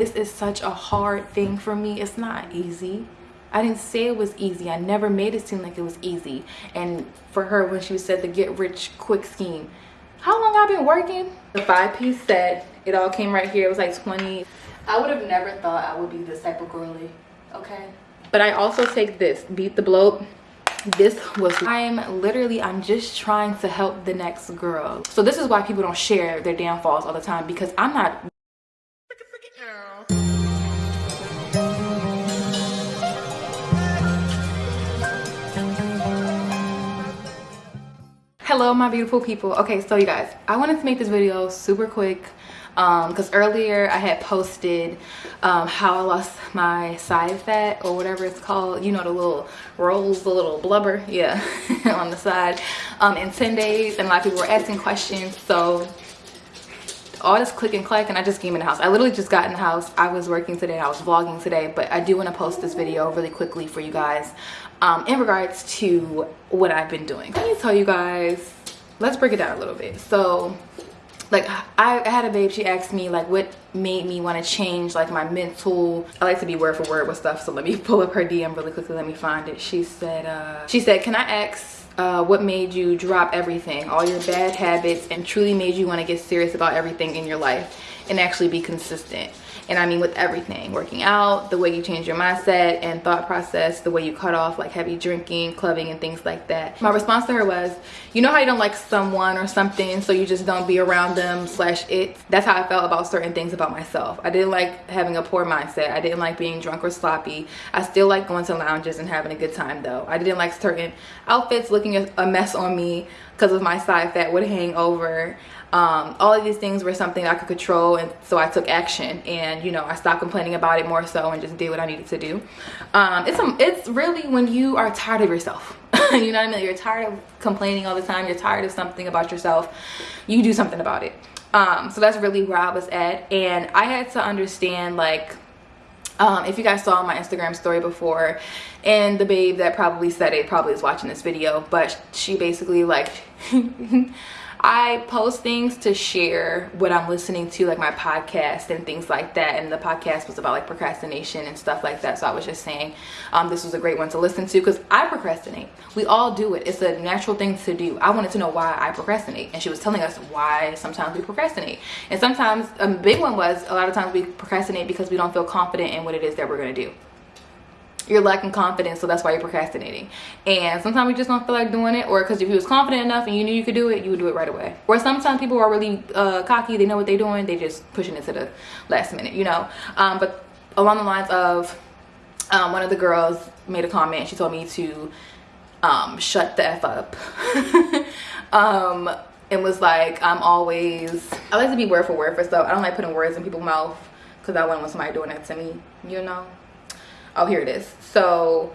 This is such a hard thing for me. It's not easy. I didn't say it was easy. I never made it seem like it was easy. And for her, when she said the get rich quick scheme, how long I've been working? The five piece set, it all came right here. It was like 20. I would have never thought I would be this type of girly, okay? But I also take this, Beat the Bloat. This was, I'm literally, I'm just trying to help the next girl. So this is why people don't share their downfalls all the time because I'm not hello my beautiful people. Okay so you guys i wanted to make this video super quick because um, earlier i had posted um, how i lost my side fat or whatever it's called you know the little rolls the little blubber yeah on the side um, in 10 days and a lot of people were asking questions so all this click and clack and i just came in the house. I literally just got in the house. I was working today. I was vlogging today. But i do want to post this video really quickly for you guys um, in regards to what I've been doing. Let me tell you guys, let's break it down a little bit. So like I, had a babe. She asked me like what made me want to change like my mental i like to be word for word with stuff. So let me pull up her dm really quickly. Let me find it. She said uh she said can i ask uh, what made you drop everything all your bad habits and truly made you want to get serious about everything in your life and actually be consistent and i mean with everything working out the way you change your mindset and thought process the way you cut off like heavy drinking clubbing and things like that. My response to her was you know how you don't like someone or something so you just don't be around them slash it? That's how i felt about certain things about myself. I didn't like having a poor mindset. I didn't like being drunk or sloppy. I still like going to lounges and having a good time though. I didn't like certain outfits looking a mess on me because of my side fat would hang over um, all of these things were something I could control and so I took action. And you know I stopped complaining about it more so and just did what I needed to do. Um, it's a, it's really when you are tired of yourself. You know what I mean? You're tired of complaining all the time. You're tired of something about yourself. You do something about it. Um, so that's really where I was at. And I had to understand like um, if you guys saw my Instagram story before and the babe that probably said it probably is watching this video but she basically like I post things to share what I'm listening to, like my podcast and things like that. And the podcast was about like procrastination and stuff like that. So I was just saying um, this was a great one to listen to because I procrastinate. We all do it. It's a natural thing to do. I wanted to know why I procrastinate. And she was telling us why sometimes we procrastinate. And sometimes a big one was a lot of times we procrastinate because we don't feel confident in what it is that we're going to do you're lacking confidence so that's why you're procrastinating. And sometimes we just don't feel like doing it or because if you was confident enough and you knew you could do it you would do it right away. Or sometimes people are really uh, cocky they know what they're doing they just pushing it to the last minute you know? Um, but along the lines of um, one of the girls made a comment she told me to um, shut the f up. Um, and was like i'm always i like to be word for word for stuff i don't like putting words in people's mouth because i wouldn't want somebody doing that to me you know oh here it is. So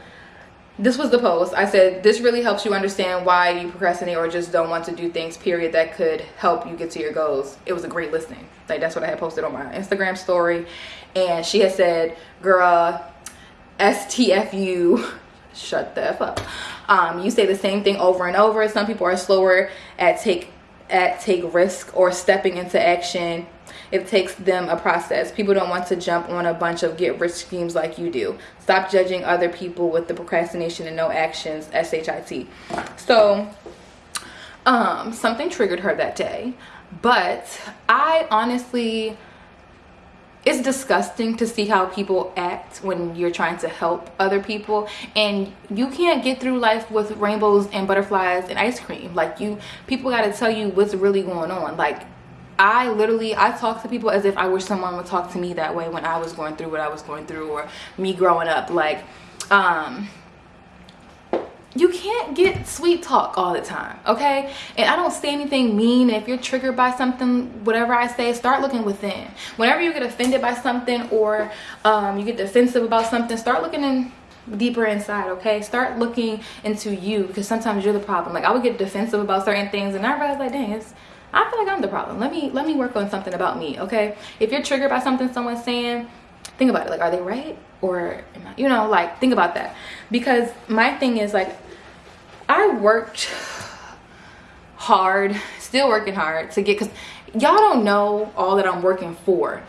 this was the post. I said this really helps you understand why you procrastinate or just don't want to do things period that could help you get to your goals. It was a great listening. Like that's what i had posted on my instagram story. And she had said girl stfu shut the f up. Um, you say the same thing over and over. Some people are slower at take at take risk or stepping into action it takes them a process. People don't want to jump on a bunch of get rich schemes like you do. Stop judging other people with the procrastination and no actions shit so um something triggered her that day but i honestly it's disgusting to see how people act when you're trying to help other people and you can't get through life with rainbows and butterflies and ice cream. Like you people got to tell you what's really going on. Like I literally I talk to people as if I wish someone would talk to me that way when I was going through what I was going through or me growing up. Like um you can't get sweet talk all the time okay? And i don't say anything mean. If you're triggered by something whatever i say start looking within. Whenever you get offended by something or um, you get defensive about something start looking in deeper inside okay? Start looking into you because sometimes you're the problem. Like i would get defensive about certain things and i realize like dang it's I feel like I'm the problem. Let me let me work on something about me, okay? If you're triggered by something someone's saying, think about it. Like, are they right? Or, you know, like, think about that. Because my thing is, like, I worked hard, still working hard to get, because y'all don't know all that I'm working for.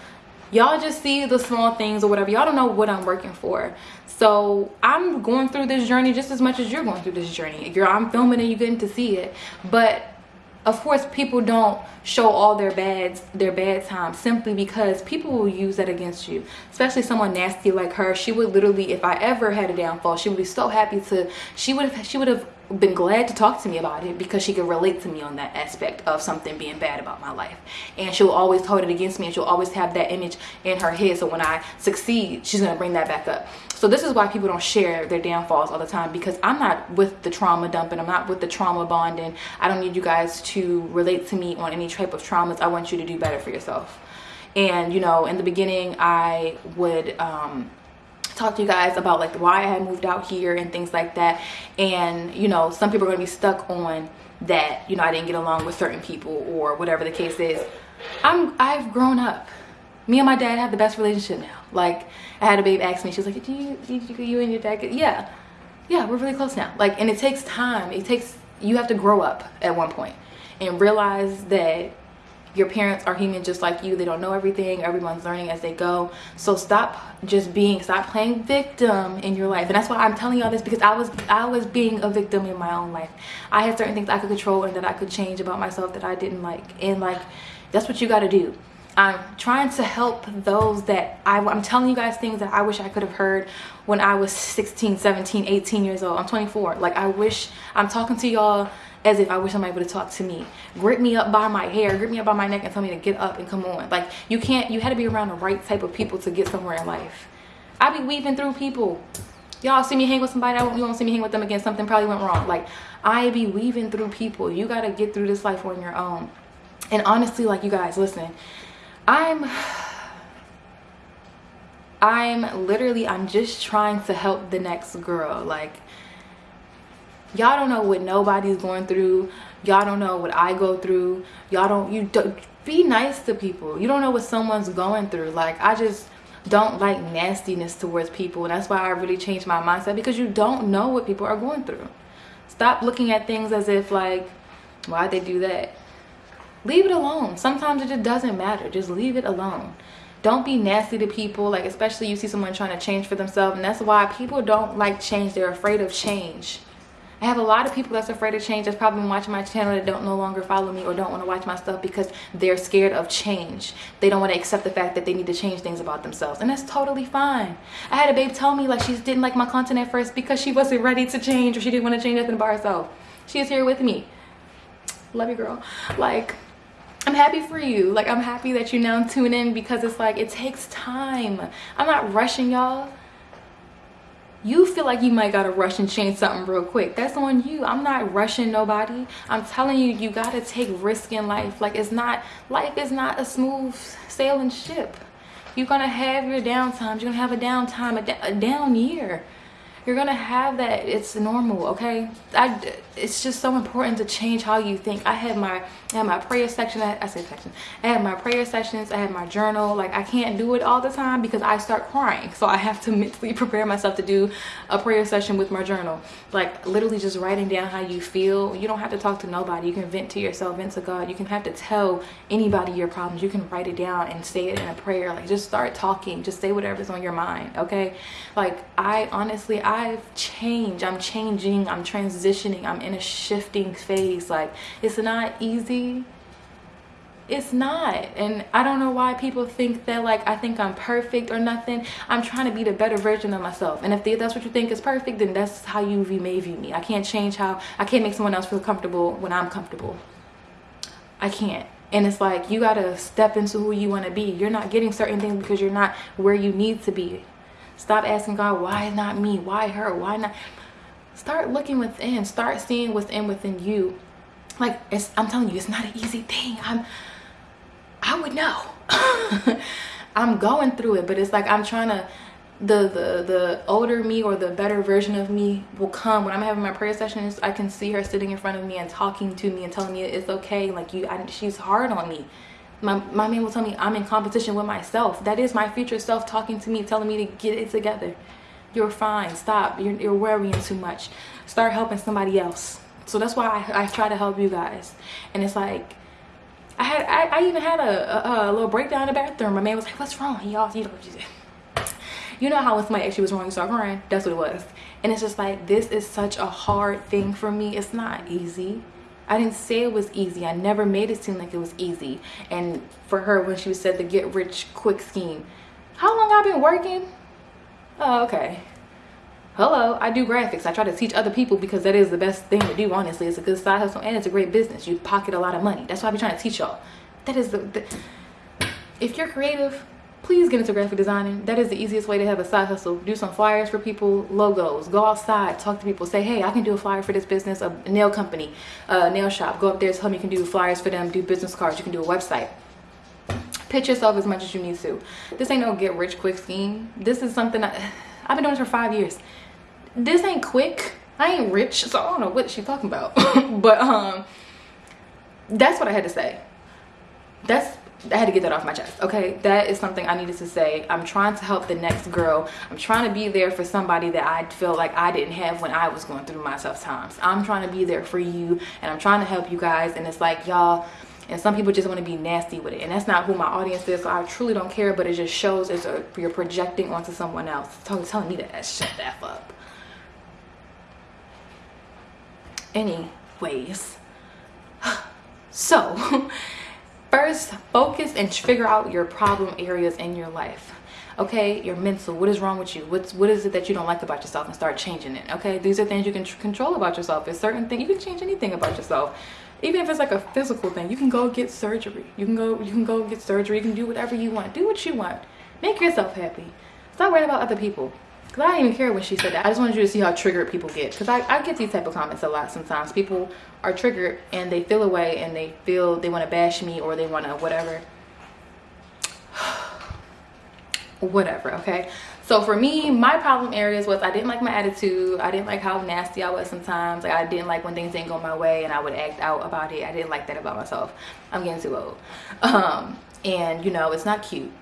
y'all just see the small things or whatever y'all don't know what i'm working for so i'm going through this journey just as much as you're going through this journey you're i'm filming and you're getting to see it but of course people don't show all their bads their bad times simply because people will use that against you. Especially someone nasty like her. She would literally if i ever had a downfall she would be so happy to she would have she would have been glad to talk to me about it because she could relate to me on that aspect of something being bad about my life. And she'll always hold it against me and she'll always have that image in her head. So when i succeed she's to bring that back up. So this is why people don't share their downfalls all the time because i'm not with the trauma dumping. I'm not with the trauma bonding. I don't need you guys to relate to me on any type of traumas. I want you to do better for yourself. And you know in the beginning i would um talk to you guys about like why I moved out here and things like that. And you know, some people are gonna be stuck on that, you know, I didn't get along with certain people or whatever the case is. I'm I've grown up. Me and my dad have the best relationship now. Like I had a babe ask me, she was like, you, do you, you and your dad get yeah. Yeah, we're really close now. Like and it takes time. It takes you have to grow up at one point and realize that your parents are human just like you. They don't know everything. Everyone's learning as they go. So stop just being stop playing victim in your life. And that's why i'm telling y'all this because i was i was being a victim in my own life. I had certain things i could control and that i could change about myself that i didn't like. And like that's what you got to do I'm trying to help those that I, I'm telling you guys things that I wish I could have heard when I was 16, 17, 18 years old. I'm 24. Like I wish I'm talking to y'all as if I wish somebody would have talked to me. Grip me up by my hair, grip me up by my neck and tell me to get up and come on. Like you can't, you had to be around the right type of people to get somewhere in life. I be weaving through people. Y'all see me hang with somebody, I won't, you won't see me hang with them again. Something probably went wrong. Like I be weaving through people. You got to get through this life on your own. And honestly, like you guys, listen, I'm I'm literally I'm just trying to help the next girl. Like y'all don't know what nobody's going through. Y'all don't know what i go through. Y'all don't you don't be nice to people. You don't know what someone's going through. Like i just don't like nastiness towards people and that's why i really changed my mindset because you don't know what people are going through. Stop looking at things as if like why'd they do that leave it alone sometimes it just doesn't matter just leave it alone don't be nasty to people like especially you see someone trying to change for themselves and that's why people don't like change they're afraid of change I have a lot of people that's afraid of change that's probably been watching my channel that don't no longer follow me or don't want to watch my stuff because they're scared of change. They don't want to accept the fact that they need to change things about themselves. And that's totally fine. I had a babe tell me like she didn't like my content at first because she wasn't ready to change or she didn't want to change nothing by herself. She is here with me. Love you, girl. Like, I'm happy for you. Like, I'm happy that you now tune in because it's like, it takes time. I'm not rushing y'all. You feel like you might gotta rush and change something real quick. That's on you. I'm not rushing nobody. I'm telling you you gotta take risk in life. Like it's not life is not a smooth sailing ship. You're gonna have your downtimes. You're gonna have a downtime a, a down year you're gonna have that it's normal okay? I it's just so important to change how you think. I had my i had my prayer section i, I say section. I had my prayer sessions i had my journal like i can't do it all the time because i start crying. So i have to mentally prepare myself to do a prayer session with my journal. Like literally just writing down how you feel. You don't have to talk to nobody. You can vent to yourself vent to god. You can have to tell anybody your problems. You can write it down and say it in a prayer. Like just start talking. Just say whatever's on your mind okay? Like i honestly i I've changed. I'm changing. I'm transitioning. I'm in a shifting phase. Like, it's not easy. It's not. And I don't know why people think that, like, I think I'm perfect or nothing. I'm trying to be the better version of myself. And if that's what you think is perfect, then that's how you may view me. I can't change how, I can't make someone else feel comfortable when I'm comfortable. I can't and it's like you gotta step into who you want to be you're not getting certain things because you're not where you need to be Stop asking God, why not me? Why her? Why not? Start looking within. Start seeing what's in within you. Like it's, I'm telling you, it's not an easy thing. I'm, I would know. I'm going through it, but it's like I'm trying to. The the the older me or the better version of me will come when I'm having my prayer sessions. I can see her sitting in front of me and talking to me and telling me it's okay. Like you, I, she's hard on me my, my man will tell me I'm in competition with myself. That is my future self talking to me, telling me to get it together. You're fine. Stop. You're, you're worrying too much. Start helping somebody else. So that's why I, I try to help you guys. And it's like, I had I, I even had a, a, a, little breakdown in the bathroom. My man was like, "What's wrong?" Y'all, you know, you know how when somebody actually was wrong, you start crying. That's what it was. And it's just like this is such a hard thing for me. It's not easy. I didn't say it was easy. I never made it seem like it was easy. And for her, when she said the get rich quick scheme, how long I've been working? Oh, okay. Hello, I do graphics. I try to teach other people because that is the best thing to do, honestly. It's a good side hustle and it's a great business. You pocket a lot of money. That's why I be trying to teach y'all. That is the, the if you're creative, please get into graphic designing. That is the easiest way to have a side hustle. Do some flyers for people, logos, go outside, talk to people, say, hey, I can do a flyer for this business, a nail company, a nail shop. Go up there, tell them you can do flyers for them, do business cards, you can do a website. Pitch yourself as much as you need to. This ain't no get rich quick scheme. This is something I, I've been doing this for five years. This ain't quick. I ain't rich, so I don't know what she's talking about. but um, that's what I had to say. That's I had to get that off my chest. Okay, that is something I needed to say. I'm trying to help the next girl. I'm trying to be there for somebody that I feel like I didn't have when I was going through my tough times. I'm trying to be there for you and I'm trying to help you guys. And it's like, y'all, and some people just want to be nasty with it and that's not who my audience is so i truly don't care but it just shows as a, you're projecting onto someone else telling, telling me that shut that up anyways so first focus and figure out your problem areas in your life okay? Your mental what is wrong with you? What's what is it that you don't like about yourself? And start changing it okay? These are things you can control about yourself. There's certain things you can change anything about yourself. Even if it's like a physical thing you can go get surgery. You can go you can go get surgery. You can do whatever you want. Do what you want. Make yourself happy. Stop worrying about other people because i didn't even care when she said. That i just wanted you to see how triggered people get. Because I, I get these type of comments a lot sometimes. People are triggered and they feel away and they feel they want to bash me or they want to whatever. Whatever okay? So for me my problem areas was i didn't like my attitude. I didn't like how nasty i was sometimes. Like i didn't like when things didn't go my way and i would act out about it. I didn't like that about myself. I'm getting too old. Um and you know it's not cute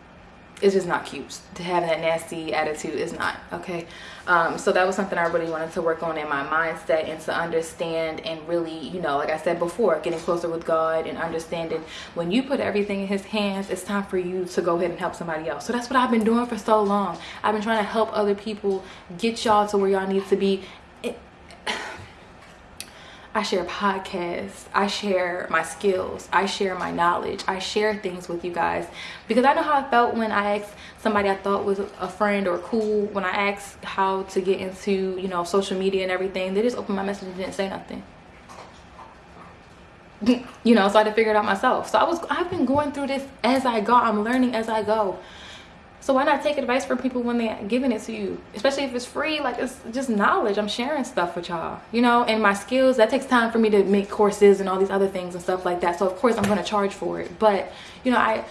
it's just not cute. To have that nasty attitude is not okay? Um, so that was something i really wanted to work on in my mindset and to understand and really you know like i said before getting closer with god and understanding when you put everything in his hands it's time for you to go ahead and help somebody else. So that's what i've been doing for so long. I've been trying to help other people get y'all to where y'all need to be I share podcasts, I share my skills, I share my knowledge, I share things with you guys because I know how I felt when I asked somebody I thought was a friend or cool when I asked how to get into, you know, social media and everything. They just opened my message and didn't say nothing. you know, so I had to figure it out myself. So I was I've been going through this as I go. I'm learning as I go. So why not take advice from people when they're giving it to you? Especially if it's free, like it's just knowledge. I'm sharing stuff with y'all, you know, and my skills, that takes time for me to make courses and all these other things and stuff like that. So of course I'm gonna charge for it. But, you know, I,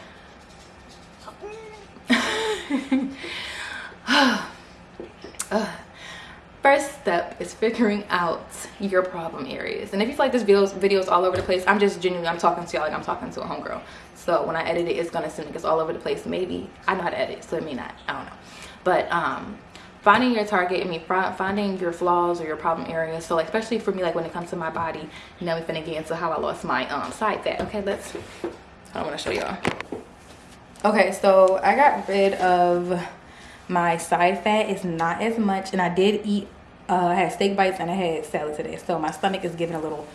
first step is figuring out your problem areas and if you feel like this videos videos all over the place i'm just genuinely i'm talking to y'all like i'm talking to a homegirl so when i edit it it's gonna seem like it's all over the place maybe i know how to edit so it may not i don't know. But um finding your target i mean finding your flaws or your problem areas so like especially for me like when it comes to my body you now we're gonna get into how i lost my um side fat okay let's i don't want to show y'all. Okay so i got rid of my side fat. Is not as much and i did eat uh, i had steak bites and i had salad today so my stomach is giving a little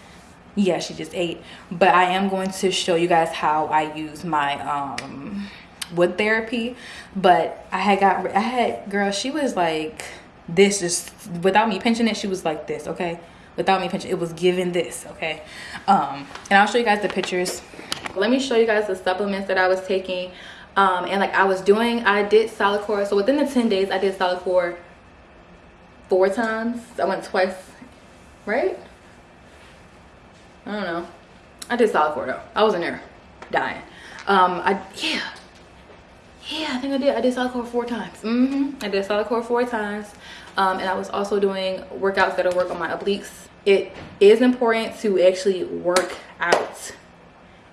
yeah she just ate. But i am going to show you guys how i use my um wood therapy. But i had got i had girl she was like this just without me pinching it she was like this okay? Without me pinching it was given this okay? Um and i'll show you guys the pictures. Let me show you guys the supplements that i was taking. Um, and like I was doing I did Solidcore so within the 10 days I did Solidcore four times. I went twice right I don't know I did Solidcore though I was in there dying um I yeah yeah I think I did I did Solidcore four times mm -hmm. I did Solidcore four times um, and I was also doing workouts that'll work on my obliques it is important to actually work out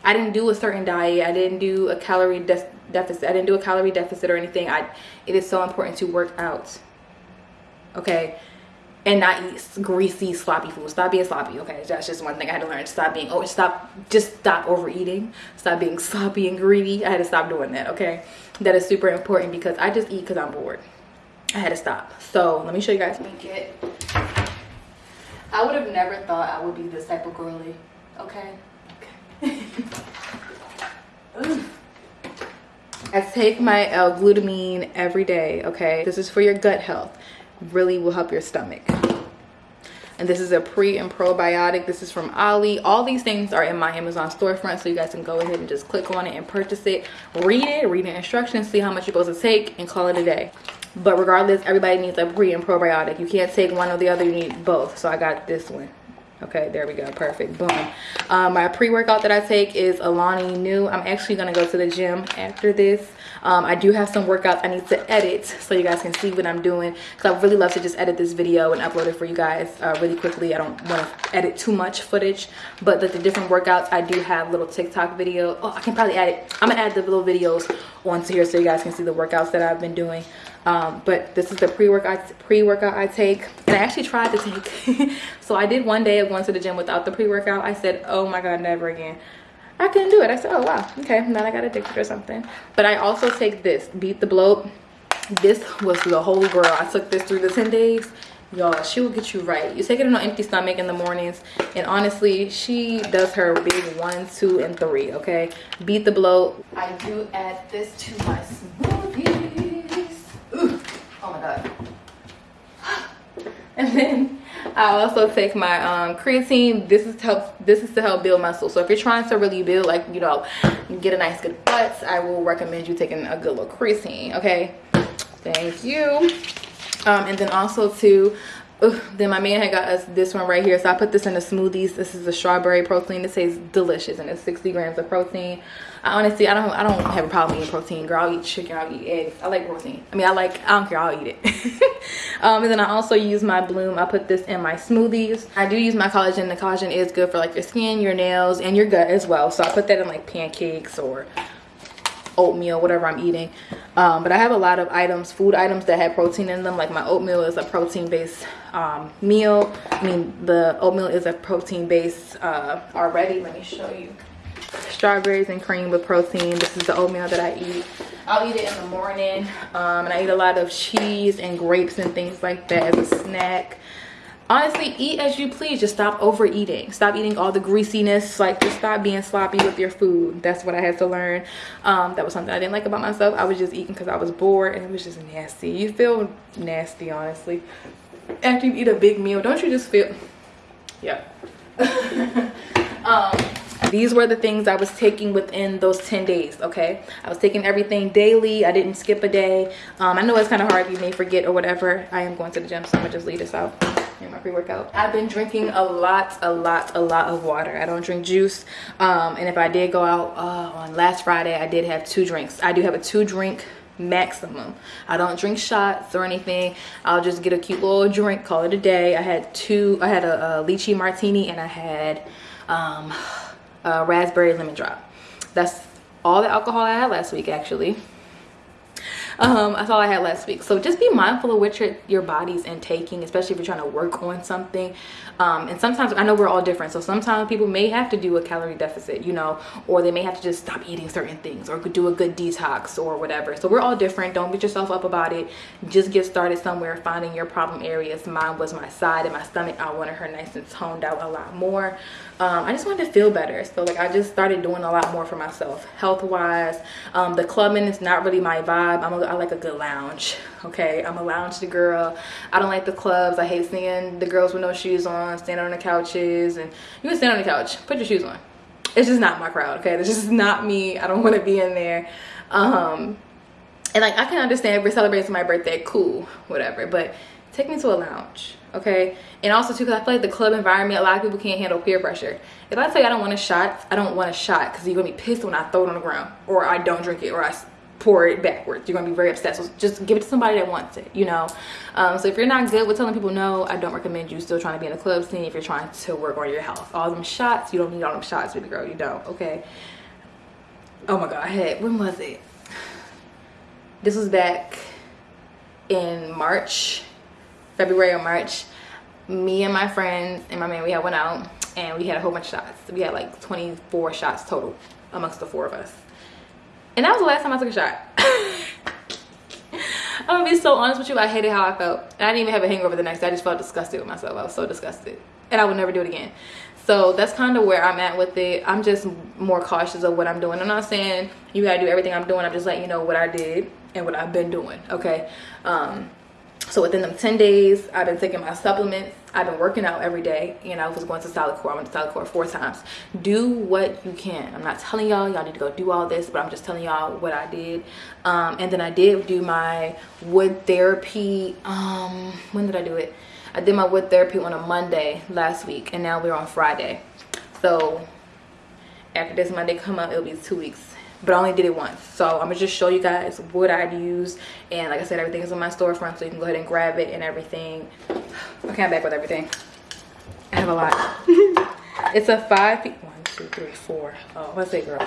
I didn't do a certain diet. I didn't do a calorie de deficit. I didn't do a calorie deficit or anything. I, it is so important to work out. Okay. And not eat greasy sloppy food. Stop being sloppy okay? That's just one thing i had to learn. Stop being oh stop just stop overeating. Stop being sloppy and greedy. I had to stop doing that okay? That is super important because i just eat because i'm bored. I had to stop. So let me show you guys. Me get i would have never thought i would be this type of girly okay? Okay I take my L-glutamine every day, okay? This is for your gut health. Really will help your stomach. And this is a pre and probiotic. This is from Olly. All these things are in my Amazon storefront, so you guys can go ahead and just click on it and purchase it. Read it, read the instructions, see how much you're supposed to take, and call it a day. But regardless, everybody needs a pre and probiotic. You can't take one or the other, you need both. So I got this one okay there we go perfect boom um, my pre-workout that i take is Alani Nu i'm actually gonna go to the gym after this um, i do have some workouts i need to edit so you guys can see what i'm doing because i really love to just edit this video and upload it for you guys uh, really quickly. I don't want to edit too much footage but the, the different workouts i do have little tiktok video. Oh i can probably add it. I'm gonna add the little videos onto here so you guys can see the workouts that i've been doing. Um, but this is the pre-workout pre-workout I take and I actually tried to take. So I did one day of going to the gym without the pre-workout. I said oh my god never again I couldn't do it. I said oh wow. Okay then I got addicted or something. But I also take this beat the bloat this was the holy grail I took this through the 10 days. Y'all she will get you right. You take it on an empty stomach in the mornings. And honestly she does her big one two and three okay? Beat the bloat i do add this to my smoothie oh, and then I also take my um, creatine. This is to help. This is to help build muscle. So if you're trying to really build, like you know, get a nice good butt, I will recommend you taking a good little creatine. Okay, thank you. Um, and then also to Ugh, then my man had got us this one right here. So i put this in the smoothies. This is a strawberry protein. It tastes delicious and it's 60 grams of protein. I honestly i don't i don't have a problem eating protein girl. I'll eat chicken i'll eat eggs. I like protein. I mean i like i don't care i'll eat it. Um, and then i also use my bloom. I put this in my smoothies. I do use my collagen. The collagen is good for like your skin your nails and your gut as well. So i put that in like pancakes or oatmeal whatever i'm eating. Um, but i have a lot of items food items that have protein in them. Like my oatmeal is a protein based um, meal. I mean the oatmeal is a protein based uh, already. Let me show you. Strawberries and cream with protein. This is the oatmeal that i eat. I'll eat it in the morning. Um, and i eat a lot of cheese and grapes and things like that as a snack honestly eat as you please. Just stop overeating. Stop eating all the greasiness. Like just stop being sloppy with your food. That's what i had to learn. Um, that was something i didn't like about myself. I was just eating because i was bored and it was just nasty. You feel nasty honestly. After you eat a big meal don't you just feel yeah. Um, these were the things i was taking within those 10 days okay? I was taking everything daily. I didn't skip a day. Um, i know it's kind of hard. You may forget or whatever. I am going to the gym so i'm gonna just leave this out. In my pre-workout i've been drinking a lot a lot a lot of water. I don't drink juice. Um, and if i did go out uh, on last friday i did have two drinks. I do have a two drink maximum. I don't drink shots or anything. I'll just get a cute little drink call it a day. I had two i had a, a lychee martini and i had um, a raspberry lemon drop. That's all the alcohol i had last week actually. Um that's all i had last week. So just be mindful of what your your body's intaking especially if you're trying to work on something. Um and sometimes i know we're all different so sometimes people may have to do a calorie deficit you know or they may have to just stop eating certain things or do a good detox or whatever. So we're all different. Don't beat yourself up about it. Just get started somewhere finding your problem areas. Mine was my side and my stomach. I wanted her nice and toned out a lot more um, I just wanted to feel better. So like I just started doing a lot more for myself health wise. Um, the clubbing is not really my vibe. I'm a, I like a good lounge. Okay, I'm a lounge girl. I don't like the clubs. I hate seeing the girls with no shoes on, standing on the couches. And you can stand on the couch, put your shoes on. It's just not my crowd. Okay, it's just not me. I don't want to be in there. Um, and like I can understand if we're celebrating my birthday, cool, whatever. But take me to a lounge okay? And also too because i feel like the club environment a lot of people can't handle peer pressure. If i say i don't want a shot i don't want a shot because you're gonna be pissed when i throw it on the ground or i don't drink it or i pour it backwards. You're gonna be very upset so just give it to somebody that wants it you know? Um, so if you're not good with telling people no i don't recommend you still trying to be in a club scene if you're trying to work on your health. All them shots you don't need all them shots baby girl you don't okay? Oh my god when was it? This was back in march February or March, me and my friends and my man we had went out and we had a whole bunch of shots. We had like 24 shots total amongst the four of us. And that was the last time i took a shot. I'm gonna be so honest with you i hated how i felt. And i didn't even have a hangover the next day. I just felt disgusted with myself. I was so disgusted. And i would never do it again. So that's kind of where i'm at with it. I'm just more cautious of what i'm doing. I'm not saying you gotta do everything i'm doing. I'm just letting you know what i did and what i've been doing okay? Um so within them 10 days i've been taking my supplements i've been working out every day. You know i was going to Solidcore. I went to Solidcore four times. Do what you can. I'm not telling y'all y'all need to go do all this but i'm just telling y'all what i did. Um, and then i did do my wood therapy um when did i do it? I did my wood therapy on a monday last week and now we're on friday. So after this monday come up it'll be two weeks but I only did it once. So I'm gonna just show you guys what I'd use. And like I said, everything is on my storefront, so you can go ahead and grab it and everything. Okay, I'm back with everything. I have a lot. it's a five piece, one, two, three, four. Oh, what's it, girl?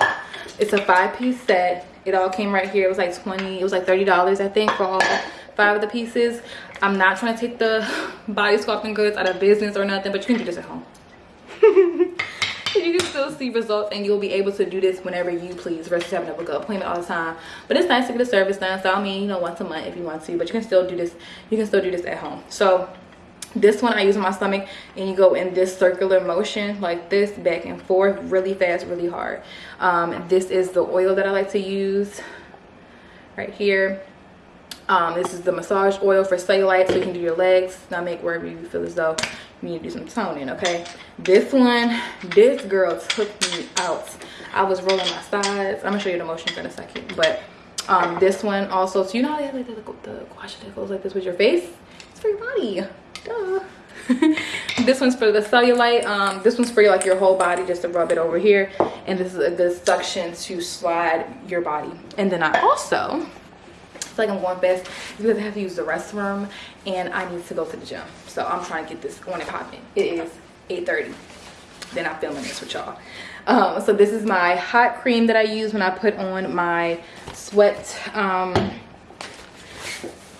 It's a five piece set. It all came right here. It was like 20, it was like $30, I think, for all five of the pieces. I'm not trying to take the body sculpting goods out of business or nothing, but you can do this at home. you can still see results and you'll be able to do this whenever you please versus having to book an appointment all the time. But it's nice to get a service done. So i mean you know once a month if you want to but you can still do this you can still do this at home. So this one i use on my stomach and you go in this circular motion like this back and forth really fast really hard. Um, this is the oil that i like to use right here um, this is the massage oil for cellulite so you can do your legs. Stomach wherever you feel as though you need to do some toning okay? This one this girl took me out. I was rolling my sides. I'm gonna show you the motion in a second but um this one also so you know how they have like the, the gua sha that goes like this with your face? It's for your body. Duh. this one's for the cellulite. Um this one's for like your whole body just to rub it over here. And this is a good suction to slide your body. And then i also like I'm going fast because I have to use the restroom and I need to go to the gym. So I'm trying to get this on and popping. It is 8.30. Then I'm filming this with y'all. Um, so this is my hot cream that I use when I put on my sweat um,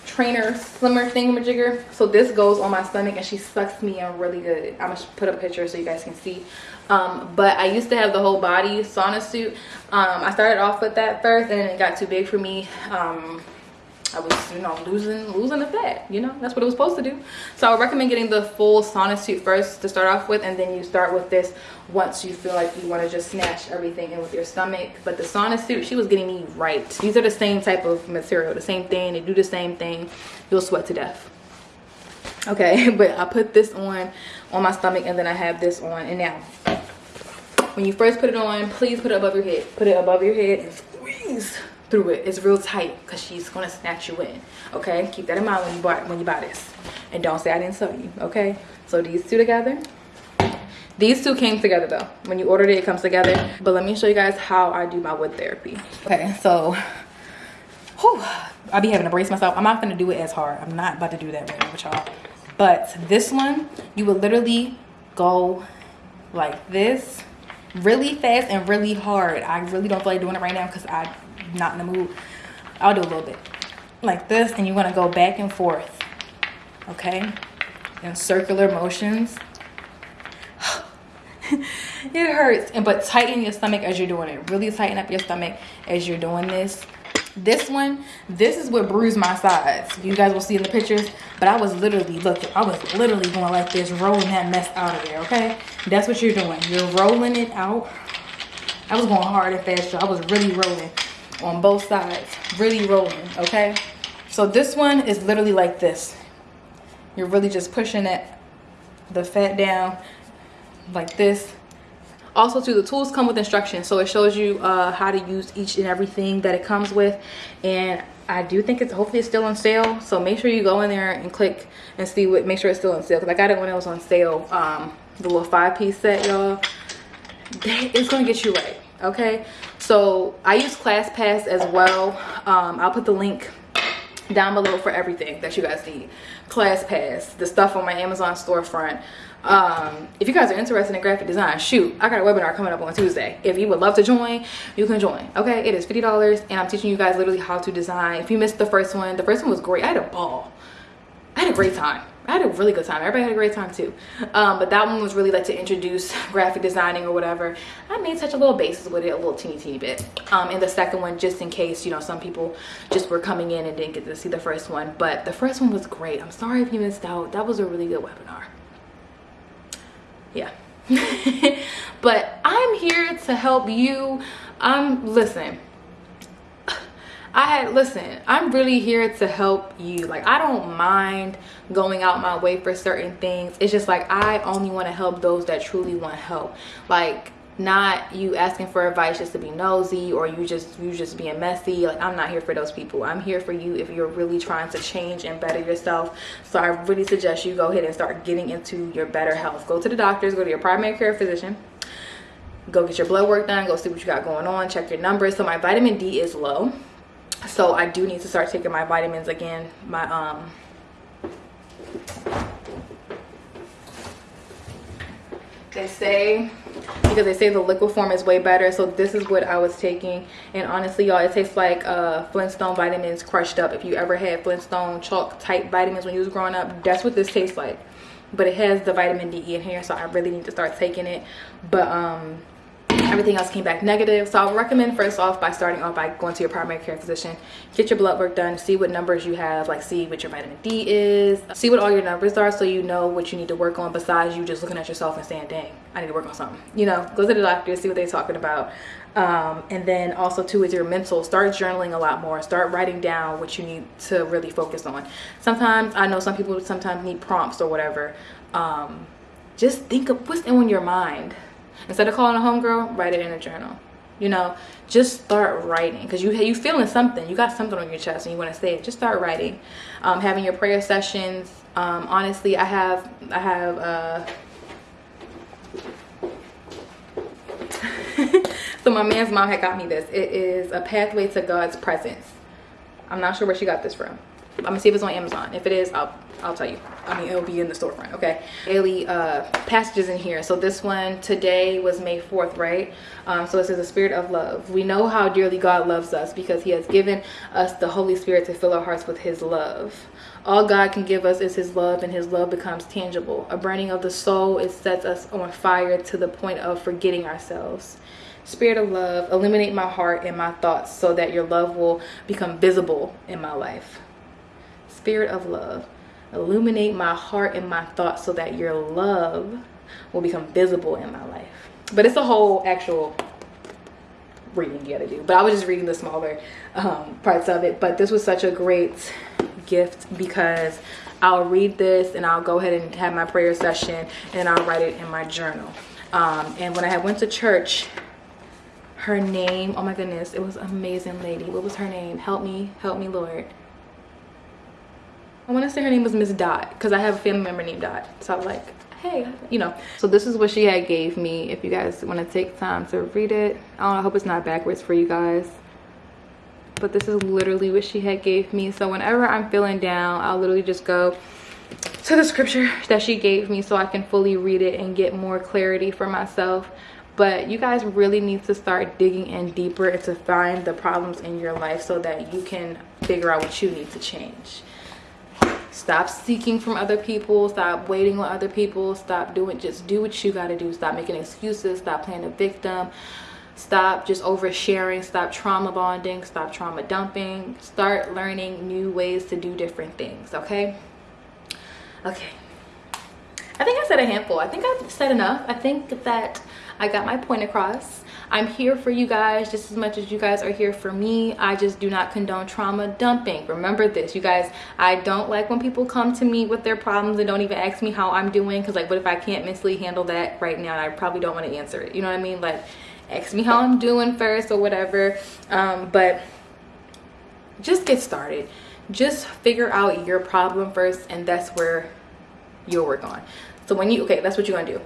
trainer slimmer thingamajigger. So this goes on my stomach and she sucks me in really good. I'm gonna put a picture so you guys can see. Um, but I used to have the whole body sauna suit. Um, I started off with that first and it got too big for me. Um, I was, you know, losing losing the fat. You know, that's what it was supposed to do. So I would recommend getting the full sauna suit first to start off with, and then you start with this once you feel like you want to just snatch everything in with your stomach. But the sauna suit, she was getting me right. These are the same type of material, the same thing. They do the same thing. You'll sweat to death. Okay, but I put this on on my stomach, and then I have this on. And now, when you first put it on, please put it above your head. Put it above your head and squeeze through it. It's real tight because she's gonna snatch you in. Okay, keep that in mind when you buy when you buy this, and don't say I didn't tell you. Okay, so these two together. These two came together though. When you ordered it, it comes together. But let me show you guys how I do my wood therapy. Okay, so whew, I be having to brace myself. I'm not gonna do it as hard. I'm not about to do that right now with y'all. But this one, you would literally go like this really fast and really hard. I really don't feel like doing it right now because I'm not in the mood. I'll do a little bit like this and you want to go back and forth. Okay? In circular motions. it hurts. And but tighten your stomach as you're doing it. Really tighten up your stomach as you're doing this this one this is what bruised my sides you guys will see in the pictures but i was literally look i was literally going like this rolling that mess out of there okay that's what you're doing you're rolling it out i was going hard and fast so i was really rolling on both sides really rolling okay? So this one is literally like this. You're really just pushing it the fat down like this. Also too the tools come with instructions so it shows you uh, how to use each and everything that it comes with. And i do think it's hopefully it's still on sale so make sure you go in there and click and see what make sure it's still on sale because i got it when it was on sale um the little five piece set y'all. It's gonna get you right okay so i use classpass as well. Um i'll put the link down below for everything that you guys need. Classpass the stuff on my amazon storefront. Um if you guys are interested in graphic design shoot i got a webinar coming up on tuesday. If you would love to join you can join okay? It is 50 dollars and i'm teaching you guys literally how to design. If you missed the first one the first one was great. I had a ball. I had a great time. I had a really good time. Everybody had a great time too. Um, but that one was really like to introduce graphic designing or whatever. I made such a little basis with it, a little teeny teeny bit. Um, and the second one, just in case, you know, some people just were coming in and didn't get to see the first one. But the first one was great. I'm sorry if you missed out. That was a really good webinar. Yeah. but I'm here to help you. Um, listen, I had listen, I'm really here to help you. Like I don't mind going out my way for certain things. It's just like I only want to help those that truly want help. Like not you asking for advice just to be nosy or you just you just being messy. Like i'm not here for those people. I'm here for you if you're really trying to change and better yourself. So i really suggest you go ahead and start getting into your better health. Go to the doctors go to your primary care physician. Go get your blood work done go see what you got going on check your numbers. So my vitamin d is low so i do need to start taking my vitamins again. My um they say because they say the liquid form is way better. So this is what i was taking. And honestly y'all it tastes like uh flintstone vitamins crushed up. If you ever had flintstone chalk type vitamins when you was growing up that's what this tastes like. But it has the vitamin d in here so i really need to start taking it. But um everything else came back negative. So i would recommend first off by starting off by going to your primary care physician get your blood work done see what numbers you have like see what your vitamin d is see what all your numbers are so you know what you need to work on besides you just looking at yourself and saying dang i need to work on something. You know go to the doctor see what they're talking about. Um, and then also too is your mental start journaling a lot more. Start writing down what you need to really focus on. Sometimes i know some people sometimes need prompts or whatever. Um, just think of what's in your mind instead of calling a homegirl write it in a journal. You know just start writing because you you feeling something. You got something on your chest and you want to say it. Just start writing. Um, having your prayer sessions um, honestly i have i have uh so my man's mom had got me this. It is a pathway to god's presence. I'm not sure where she got this from i'm gonna see if it's on amazon if it is i'll I'll tell you. I mean, it'll be in the storefront, okay? Daily uh, passages in here. So this one today was May 4th, right? Um, so it says the spirit of love. We know how dearly God loves us because he has given us the Holy Spirit to fill our hearts with his love. All God can give us is his love and his love becomes tangible. A burning of the soul, it sets us on fire to the point of forgetting ourselves. Spirit of love, illuminate my heart and my thoughts so that your love will become visible in my life. Spirit of love. Illuminate my heart and my thoughts so that your love will become visible in my life. But it's a whole actual reading you gotta do. But i was just reading the smaller um, parts of it. But this was such a great gift because i'll read this and i'll go ahead and have my prayer session and i'll write it in my journal. Um, and when i went to church her name oh my goodness it was amazing lady. What was her name? Help me help me lord I want to say her name was Miss Dot because I have a family member named Dot. So I'm like, hey, you know. So this is what she had gave me. If you guys want to take time to read it. I I hope it's not backwards for you guys. But this is literally what she had gave me. So whenever I'm feeling down, I'll literally just go to the scripture that she gave me so I can fully read it and get more clarity for myself but you guys really need to start digging in deeper to find the problems in your life so that you can figure out what you need to change stop seeking from other people. Stop waiting on other people. Stop doing just do what you got to do. Stop making excuses. Stop playing a victim. Stop just oversharing. Stop trauma bonding. Stop trauma dumping. Start learning new ways to do different things okay? Okay i think i said a handful i think i've said enough i think that i got my point across I'm here for you guys just as much as you guys are here for me. I just do not condone trauma dumping. Remember this, you guys. I don't like when people come to me with their problems and don't even ask me how I'm doing because like what if I can't mentally handle that right now I probably don't want to answer it. You know what I mean? Like ask me how I'm doing first or whatever. Um, but just get started. Just figure out your problem first and that's where you'll work on. So when you, okay, that's what you're gonna do.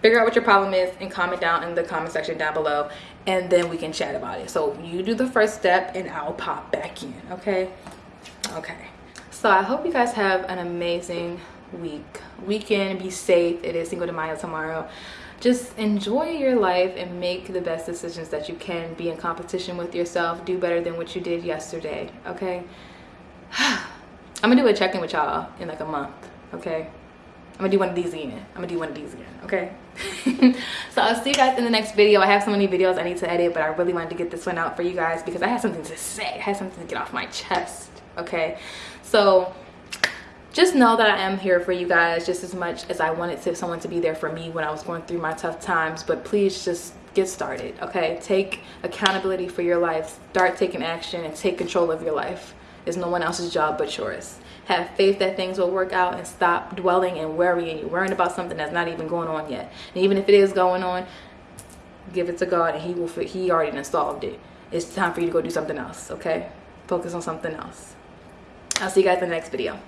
Figure out what your problem is and comment down in the comment section down below and then we can chat about it. So you do the first step and i'll pop back in okay? Okay. So i hope you guys have an amazing week. Weekend be safe. It is cinco de mayo tomorrow. Just enjoy your life and make the best decisions that you can. Be in competition with yourself. Do better than what you did yesterday okay? I'm gonna do a check-in with y'all in like a month, okay? I'm gonna do one of these again. I'm gonna do one of these again, okay? so I'll see you guys in the next video. I have so many videos I need to edit, but I really wanted to get this one out for you guys because I had something to say. I had something to get off my chest, okay? So just know that I am here for you guys just as much as I wanted to someone to be there for me when I was going through my tough times. But please just get started, okay? Take accountability for your life. Start taking action and take control of your life. It's no one else's job but yours have faith that things will work out and stop dwelling and worrying you're worrying about something that's not even going on yet. And even if it is going on give it to god and he will he already solved it. It's time for you to go do something else okay? Focus on something else. I'll see you guys in the next video